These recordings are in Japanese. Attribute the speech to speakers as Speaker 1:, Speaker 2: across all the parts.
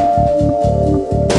Speaker 1: Música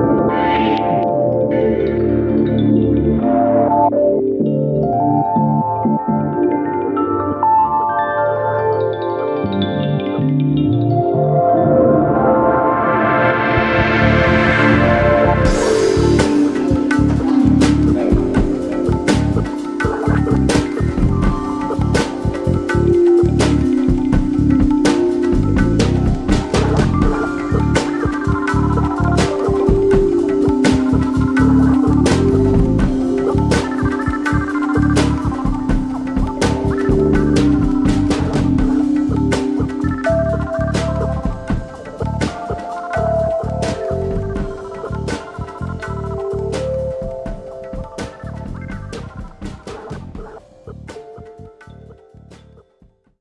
Speaker 1: Thank you.